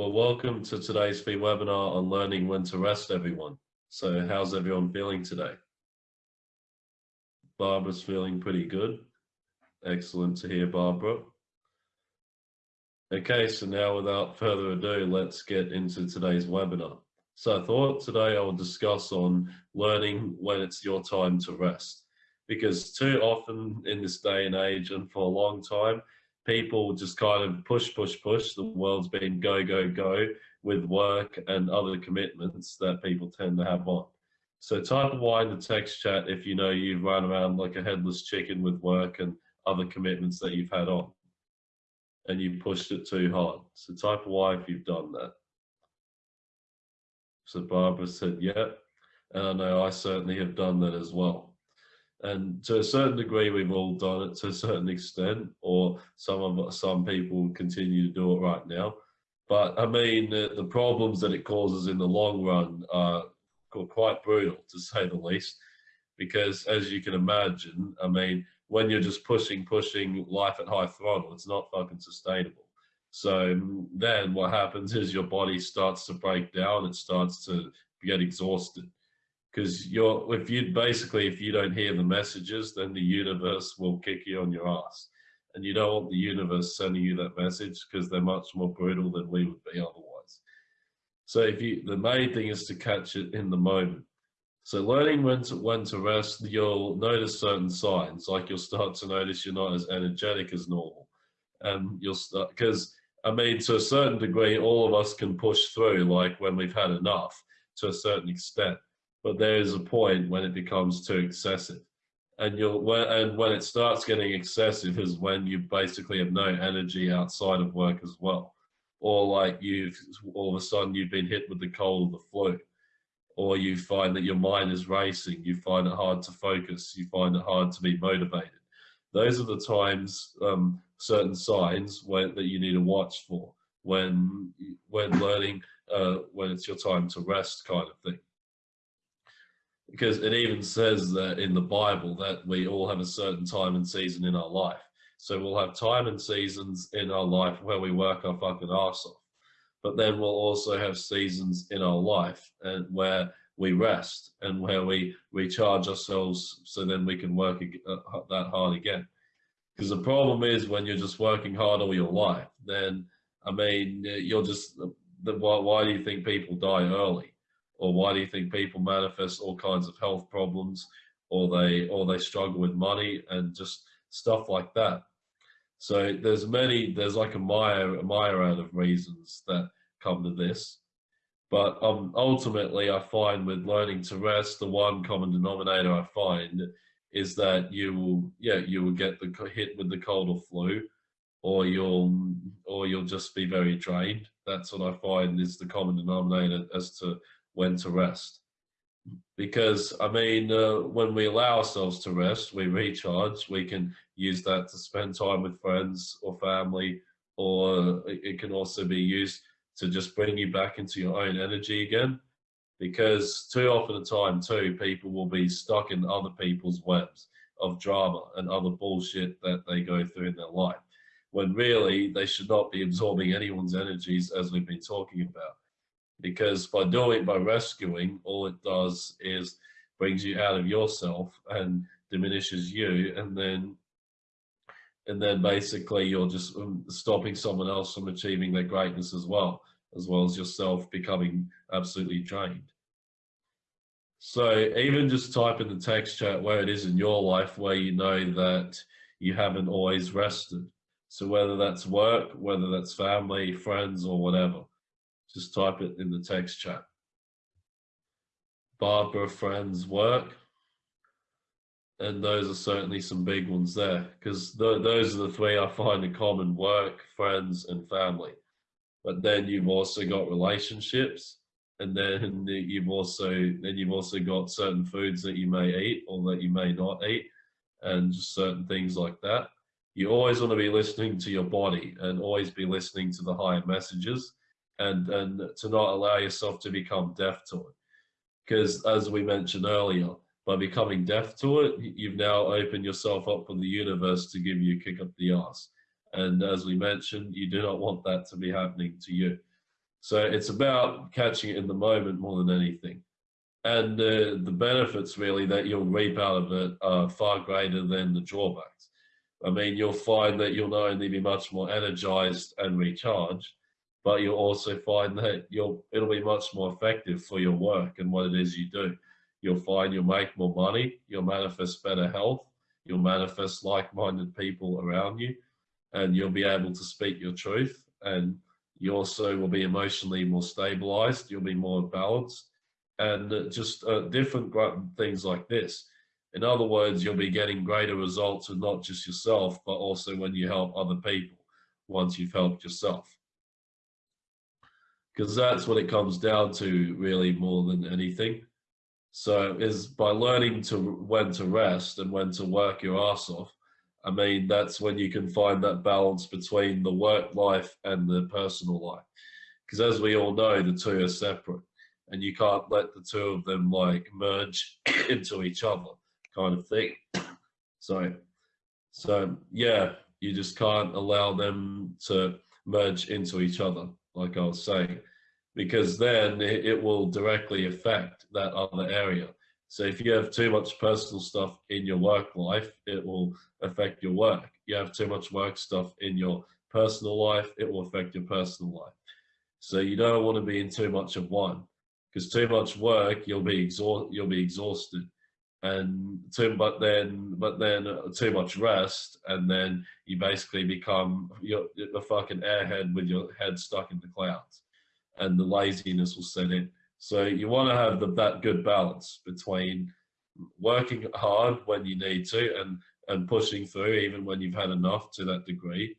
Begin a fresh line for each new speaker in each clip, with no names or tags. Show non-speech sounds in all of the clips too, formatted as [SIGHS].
Well, welcome to today's free webinar on learning when to rest, everyone. So how's everyone feeling today? Barbara's feeling pretty good. Excellent to hear, Barbara. Okay, so now without further ado, let's get into today's webinar. So I thought today I will discuss on learning when it's your time to rest. Because too often in this day and age and for a long time, people just kind of push, push, push. The world's been go, go, go with work and other commitments that people tend to have on. So type Y in the text chat if you know you've run around like a headless chicken with work and other commitments that you've had on and you've pushed it too hard. So type Y if you've done that. So Barbara said, yeah. And I know I certainly have done that as well. And to a certain degree, we've all done it to a certain extent, or some of some people continue to do it right now. But I mean, the, the problems that it causes in the long run are quite brutal, to say the least. Because as you can imagine, I mean, when you're just pushing, pushing life at high throttle, it's not fucking sustainable. So then what happens is your body starts to break down, it starts to get exhausted because you're if you basically if you don't hear the messages then the universe will kick you on your ass. And you don't want the universe sending you that message because they're much more brutal than we would be otherwise. So if you the main thing is to catch it in the moment. So learning when to when to rest you'll notice certain signs like you'll start to notice you're not as energetic as normal. And you'll start because i mean to a certain degree all of us can push through like when we've had enough to a certain extent but there is a point when it becomes too excessive. And you'll when, and when it starts getting excessive is when you basically have no energy outside of work as well, or like you've all of a sudden you've been hit with the cold or the flu, or you find that your mind is racing, you find it hard to focus, you find it hard to be motivated. Those are the times, um, certain signs that you need to watch for. When when learning, uh, when it's your time to rest, kind of thing because it even says that in the Bible that we all have a certain time and season in our life. So we'll have time and seasons in our life where we work our fucking arse off. But then we'll also have seasons in our life and where we rest and where we recharge ourselves so then we can work uh, that hard again. Because the problem is when you're just working hard all your life, then, I mean, you're just, why, why do you think people die early? Or why do you think people manifest all kinds of health problems or they or they struggle with money and just stuff like that? So there's many there's like a mire a myriad of reasons that come to this. But um, ultimately i find with learning to rest the one common denominator i find is that you will yeah you will get the hit with the cold or flu or you'll or you'll just be very drained. That's what i find is the common denominator as to when to rest. Because, I mean, uh, when we allow ourselves to rest, we recharge, we can use that to spend time with friends or family, or it can also be used to just bring you back into your own energy again. Because too often a time too, people will be stuck in other people's webs of drama and other bullshit that they go through in their life. When really they should not be absorbing anyone's energies as we've been talking about because by doing it, by rescuing all it does is brings you out of yourself and diminishes you and then and then basically you're just um, stopping someone else from achieving their greatness as well as well as yourself becoming absolutely drained. So even just type in the text chat where it is in your life where you know that you haven't always rested. So whether that's work whether that's family friends or whatever just type it in the text chat. Barbara friends work. And those are certainly some big ones there because th those are the three I find in common work, friends and family. But then you've also got relationships and then you've also then you've also got certain foods that you may eat or that you may not eat and just certain things like that. You always want to be listening to your body and always be listening to the higher messages and and to not allow yourself to become deaf to it because as we mentioned earlier by becoming deaf to it you've now opened yourself up for the universe to give you a kick up the ass and as we mentioned you do not want that to be happening to you So it's about catching it in the moment more than anything. And uh, the benefits really that you'll reap out of it are far greater than the drawbacks. I mean, you'll find that you'll not only be much more energized and recharged, but you'll also find that you'll it'll be much more effective for your work and what it is you do. You'll find you'll make more money, you'll manifest better health, you'll manifest like-minded people around you, and you'll be able to speak your truth. And you also will be emotionally more stabilized, you'll be more balanced, and just uh, different things like this. In other words, you'll be getting greater results with not just yourself, but also when you help other people once you've helped yourself because that's what it comes down to really more than anything. So is by learning to when to rest and when to work your ass off. I mean, that's when you can find that balance between the work life and the personal life. Because as we all know, the two are separate and you can't let the two of them like merge [COUGHS] into each other kind of thing. So, so yeah, you just can't allow them to merge into each other like I was saying, because then it, will directly affect that other area. So if you have too much personal stuff in your work life, it will affect your work. You have too much work stuff in your personal life, it will affect your personal life. So you don't want to be in too much of one, because too much work, you'll be exhaust, you'll be exhausted, and too, but then, but then too much rest, and then you basically become you're a fucking airhead with your head stuck in the clouds, and the laziness will set in. So you want to have the, that good balance between working hard when you need to and and pushing through even when you've had enough to that degree,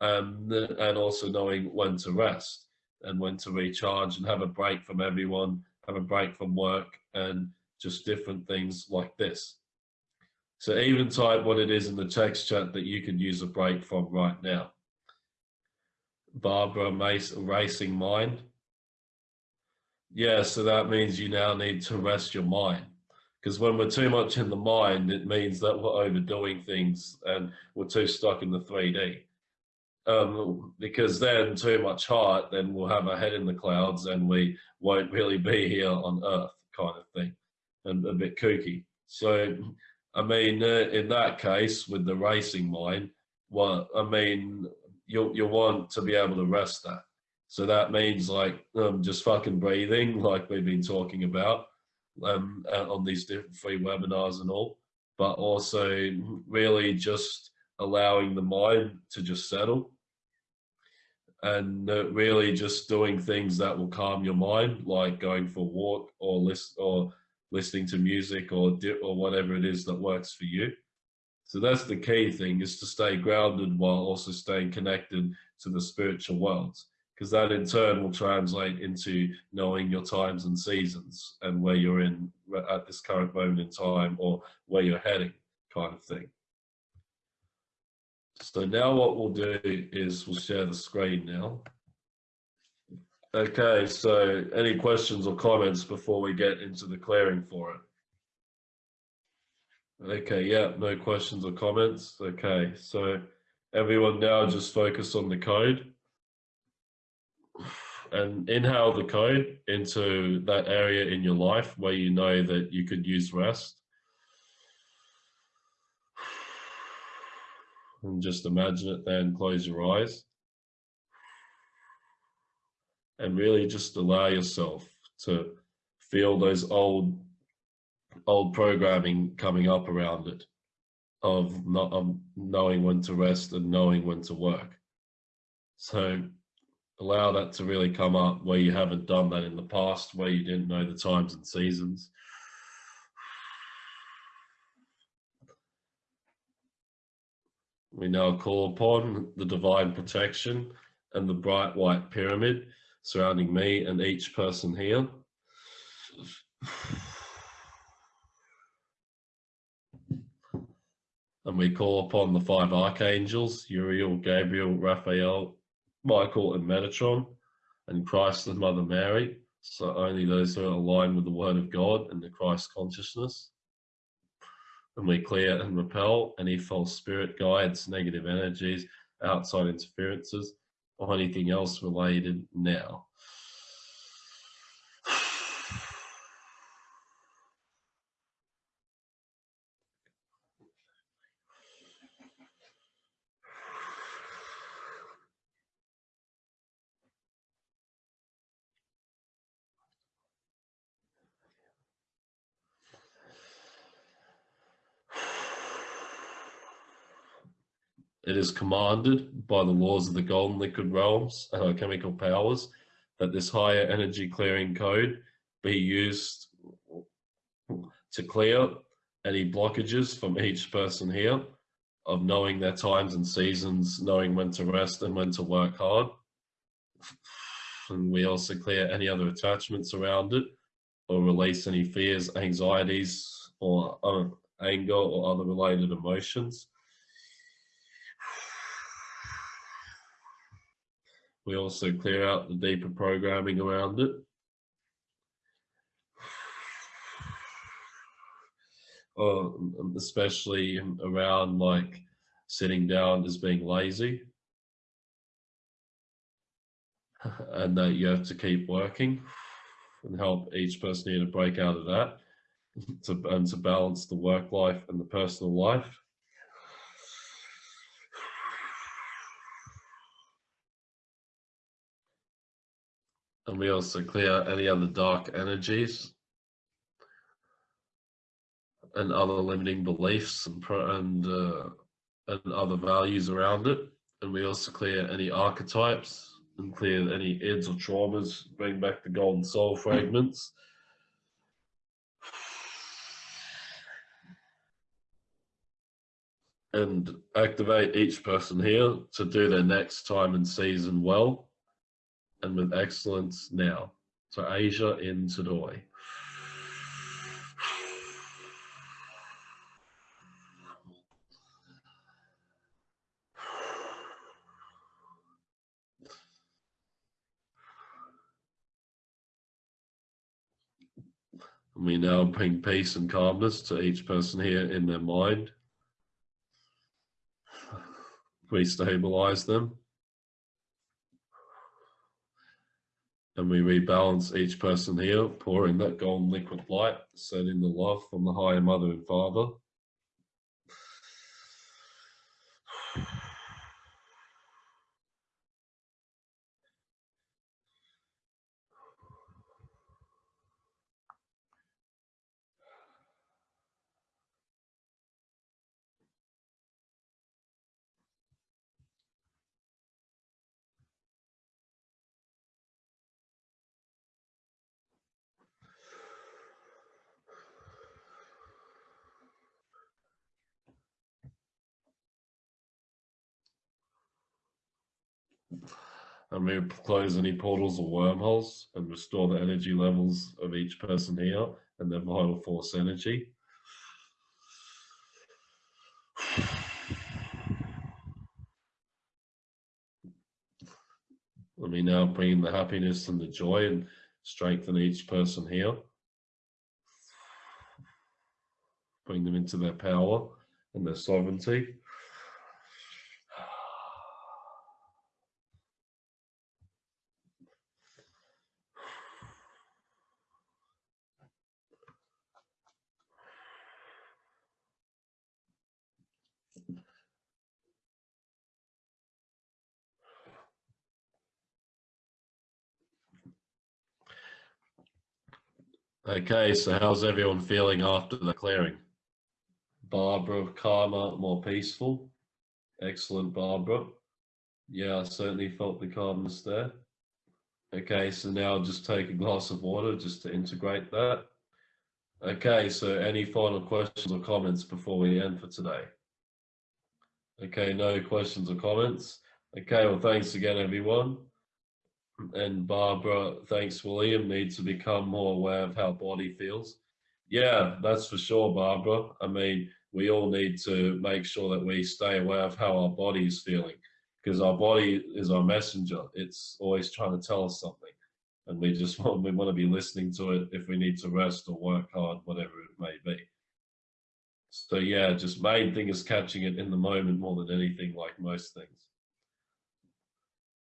and and also knowing when to rest and when to recharge and have a break from everyone, have a break from work, and just different things like this. So even type what it is in the text chat that you can use a break from right now. Barbara Mace, Racing Mind. Yeah, so that means you now need to rest your mind. Because when we're too much in the mind, it means that we're overdoing things and we're too stuck in the 3D. Um, because then too much heart, then we'll have our head in the clouds and we won't really be here on earth kind of thing and a bit kooky. So, I mean, uh, in that case, with the racing mind, well, I mean, you you want to be able to rest that. So that means like um, just fucking breathing, [LAUGHS] like we've been talking about um, uh, on these different free webinars and all, but also really just allowing the mind to just settle and uh, really just doing things that will calm your mind, like going for a walk or list or listening to music or or whatever it is that works for you. So that's the key thing is to stay grounded while also staying connected to the spiritual worlds because that in turn will translate into knowing your times and seasons and where you're in at this current moment in time or where you're heading kind of thing. So now what we'll do is we'll share the screen now. Okay, so any questions or comments before we get into the clearing for it? Okay, yeah, no questions or comments. Okay, so everyone now just focus on the code and inhale the code into that area in your life where you know that you could use rest. And just imagine it then, close your eyes and really just allow yourself to feel those old old programming coming up around it of not of knowing when to rest and knowing when to work. So allow that to really come up where you haven't done that in the past where you didn't know the times and seasons. We now call upon the divine protection and the bright white pyramid surrounding me and each person here. And we call upon the five archangels, Uriel, Gabriel, Raphael, Michael, and Metatron, and Christ and Mother Mary. So only those who are aligned with the Word of God and the Christ consciousness. And we clear and repel any false spirit guides, negative energies, outside interferences, or anything else related now. It is commanded by the laws of the golden liquid realms and our chemical powers that this higher energy clearing code be used to clear any blockages from each person here of knowing their times and seasons, knowing when to rest and when to work hard. And we also clear any other attachments around it or release any fears, anxieties, or uh, anger or other related emotions. We also clear out the deeper programming around it. Uh, especially around like sitting down as being lazy and that you have to keep working and help each person here to break out of that to, and to balance the work life and the personal life. And we also clear any other dark energies and other limiting beliefs and and uh, and other values around it. And we also clear any archetypes and clear any ids or traumas, bring back the golden soul fragments. And activate each person here to do their next time and season well and with excellence now. So Asia in Tadoi. We now bring peace and calmness to each person here in their mind. We stabilize them. And we rebalance each person here, pouring that golden liquid light, sending the love from the higher mother and father. And we close any portals or wormholes and restore the energy levels of each person here and their vital force energy. [SIGHS] Let me now bring the happiness and the joy and strengthen each person here. Bring them into their power and their sovereignty. Okay, so how's everyone feeling after the clearing? Barbara, calmer, more peaceful. Excellent, Barbara. Yeah, I certainly felt the calmness there. Okay, so now just take a glass of water just to integrate that. Okay, so any final questions or comments before we end for today? Okay, no questions or comments. Okay, well, thanks again, everyone and Barbara, thanks, William, need to become more aware of how body feels. Yeah, that's for sure, Barbara. I mean, we all need to make sure that we stay aware of how our body is feeling because our body is our messenger. It's always trying to tell us something. And we just [LAUGHS] want, we want to be listening to it if we need to rest or work hard, whatever it may be. So yeah, just main thing is catching it in the moment more than anything, like most things.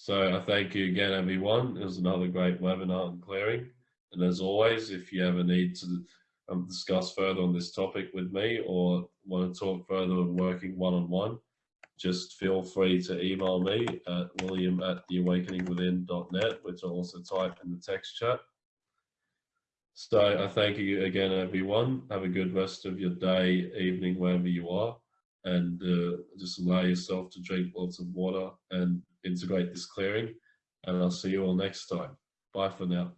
So I thank you again, everyone. It was another great webinar on clearing. And as always, if you ever need to um, discuss further on this topic with me or want to talk further on working one-on-one, -on -one, just feel free to email me at william at theawakeningwithin.net, which I'll also type in the text chat. So I thank you again, everyone. Have a good rest of your day, evening, wherever you are. and uh, just allow yourself to drink lots of water and integrate this clearing. And I'll see you all next time. Bye for now.